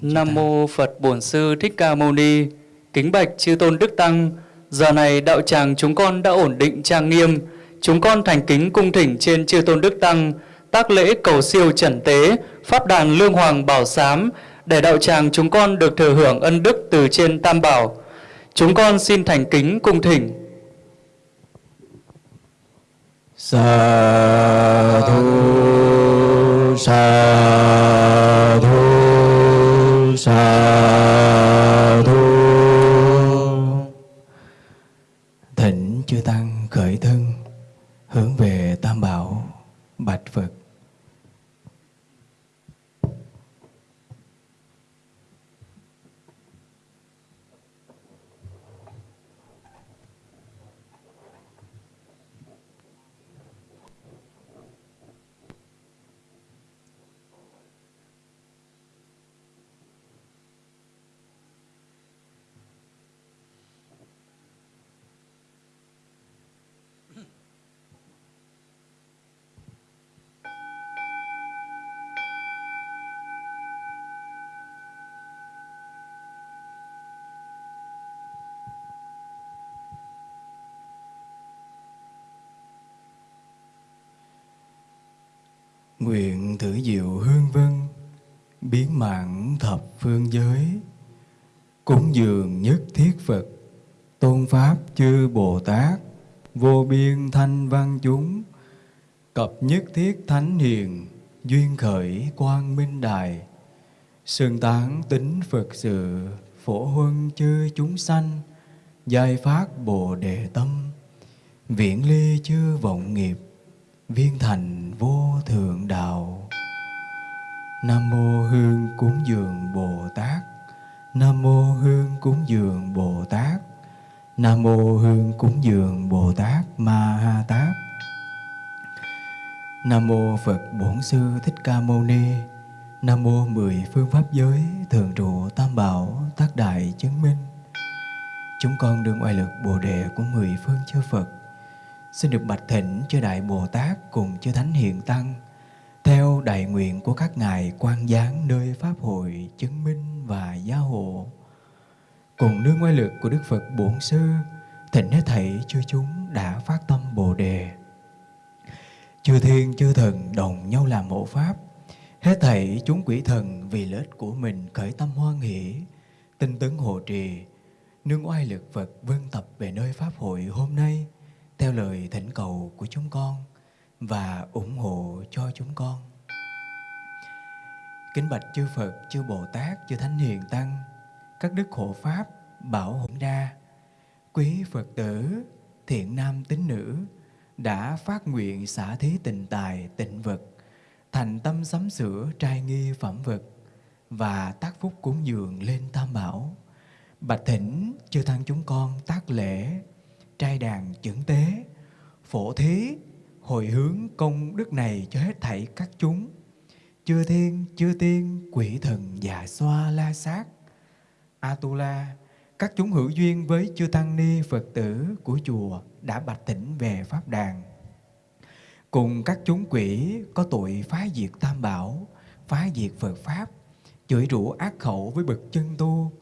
Nam mô Phật Bổn Sư Thích Ca Mâu Ni. Kính bạch chư tôn đức tăng, giờ này đạo tràng chúng con đã ổn định trang nghiêm, chúng con thành kính cung thỉnh trên chư tôn đức tăng, tác lễ cầu siêu trần tế, pháp đàn lương hoàng bảo sám để đạo tràng chúng con được thừa hưởng ân đức từ trên Tam Bảo. Chúng con xin thành kính cung thỉnh. Sa thu sa chư tăng khởi thân hướng về Tam Bảo bạch Phật Nguyện thử diệu hương vân, Biến mạng thập phương giới. Cúng dường nhất thiết Phật, Tôn Pháp chư Bồ Tát, Vô biên thanh văn chúng. Cập nhất thiết thánh hiền, Duyên khởi quang minh đài. Sương tán tính Phật sự, Phổ huân chư chúng sanh, Giai phát Bồ Đề tâm. Viễn ly chư vọng nghiệp, viên thành vô thượng đạo. Nam mô hương cúng dường bồ tát. Nam mô hương cúng dường bồ tát. Nam mô hương cúng dường bồ tát ma ha tát. Nam mô phật bổn sư thích ca mâu ni. Nam mô mười phương pháp giới thường trụ tam bảo tác đại chứng minh. Chúng con đương oai lực bồ đề của mười phương chư phật xin được bạch thỉnh chư đại Bồ Tát cùng chư Thánh Hiện Tăng theo đại nguyện của các ngài quan giáng nơi Pháp hội chứng minh và gia hộ. Cùng nương ngoại lực của Đức Phật Bổn Sư, thỉnh hết thảy chư chúng đã phát tâm Bồ Đề. Chư thiên chư thần đồng nhau làm hộ Pháp, hết thảy chúng quỷ thần vì lợi ích của mình khởi tâm hoan hỷ, tinh tấn hộ trì, nương oai lực Phật vân tập về nơi Pháp hội hôm nay theo lời thỉnh cầu của chúng con và ủng hộ cho chúng con. Kính bạch chư Phật, chư Bồ Tát, chư Thánh Hiền Tăng, các đức hộ Pháp, bảo hộ đa, quý Phật tử, thiện nam tín nữ đã phát nguyện xả thí tình tài, tịnh vật, thành tâm sắm sửa trai nghi phẩm vật và tác phúc cúng dường lên Tam Bảo. Bạch thỉnh chư tăng chúng con tác lễ, trai đàn chuẩn tế, phổ thí, hồi hướng công đức này cho hết thảy các chúng, chư thiên, chư tiên, quỷ thần, già xoa, la sát, Atula, các chúng hữu duyên với chư tăng ni Phật tử của chùa đã bạch tỉnh về Pháp đàn. Cùng các chúng quỷ có tội phá diệt tam bảo, phá diệt Phật Pháp, chửi rủa ác khẩu với bậc chân tu,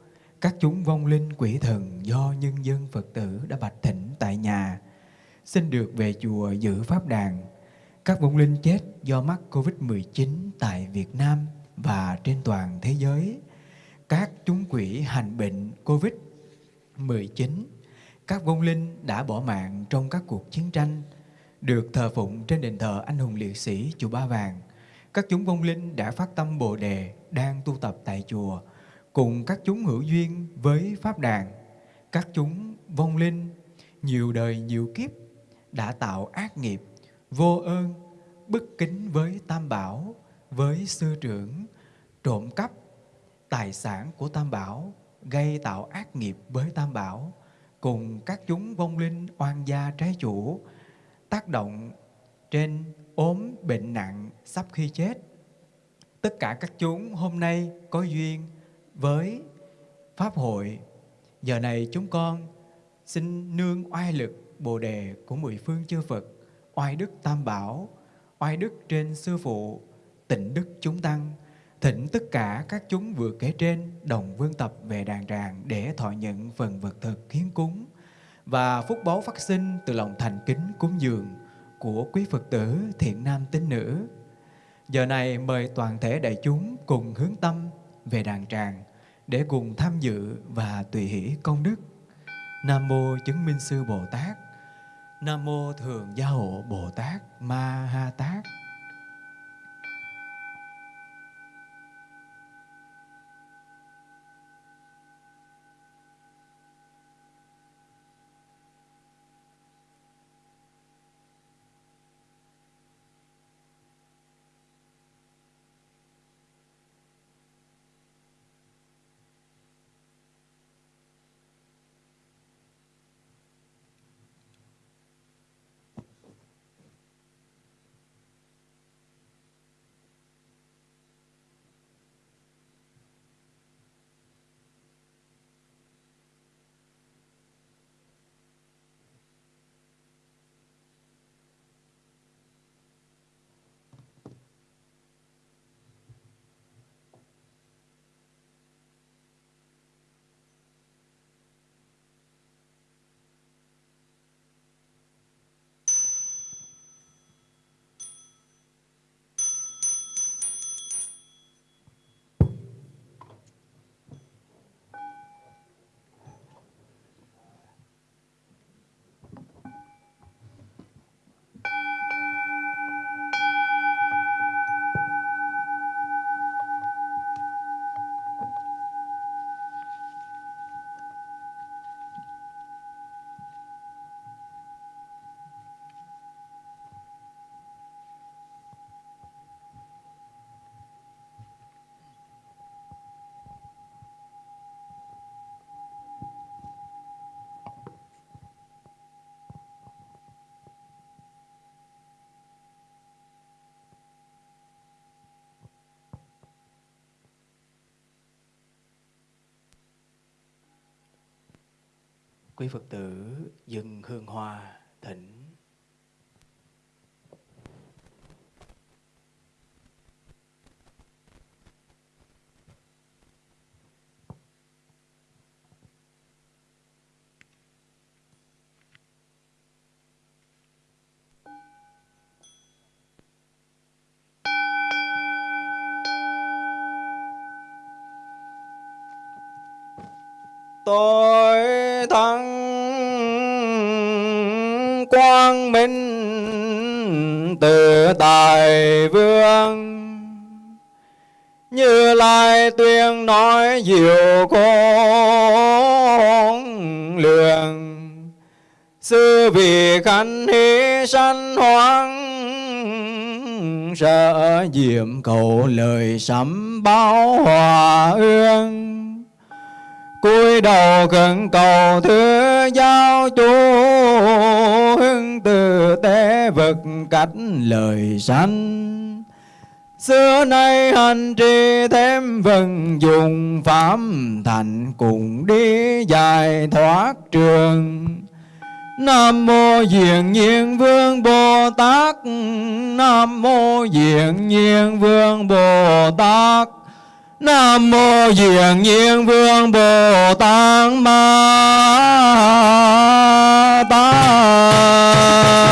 các chúng vong linh quỷ thần do nhân dân Phật tử đã bạch thỉnh tại nhà, xin được về chùa giữ Pháp đàn. Các vong linh chết do mắc Covid-19 tại Việt Nam và trên toàn thế giới, các chúng quỷ hành bệnh Covid-19, các vong linh đã bỏ mạng trong các cuộc chiến tranh, được thờ phụng trên đền thờ anh hùng liệt sĩ chùa Ba Vàng. Các chúng vong linh đã phát tâm Bồ Đề đang tu tập tại chùa, cùng các chúng hữu duyên với Pháp đàn. Các chúng vong linh nhiều đời nhiều kiếp đã tạo ác nghiệp, vô ơn, bất kính với Tam Bảo, với sư trưởng, trộm cắp tài sản của Tam Bảo, gây tạo ác nghiệp với Tam Bảo, cùng các chúng vong linh oan gia trái chủ, tác động trên ốm bệnh nặng sắp khi chết. Tất cả các chúng hôm nay có duyên với Pháp hội. Giờ này chúng con xin nương oai lực Bồ Đề của mười phương chư Phật, oai đức Tam Bảo, oai đức trên Sư Phụ, tịnh đức chúng Tăng, thỉnh tất cả các chúng vừa kể trên đồng vương tập về đàn tràng để thọ nhận phần vật thực hiến cúng và phúc báu phát sinh từ lòng thành kính cúng dường của quý Phật tử thiện nam tín nữ. Giờ này mời toàn thể đại chúng cùng hướng tâm về đàn tràng để cùng tham dự và tùy hỷ công đức. Nam mô chứng minh sư Bồ Tát. Nam mô thường gia hộ Bồ Tát Ma Ha Tát. quý Phật tử dừng hương hoa thỉnh. Tôi thắng quang minh từ tài vương. Như lai tuyên nói diệu con lường. Sư vì khánh hy sanh hoang, sợ diệm cầu lời sắm báo hòa ương cúi đầu khẩn cầu thứ giáo chú hưng từ tế vực cách lời sanh. Xưa nay hành trì thêm vần dùng pháp thành cùng đi dài thoát trường. Nam mô Diện Nhiên Vương Bồ Tát. Nam mô Diện Nhiên Vương Bồ Tát. Nam mô Diện Nhiên Vương Bồ Tát Ma Tát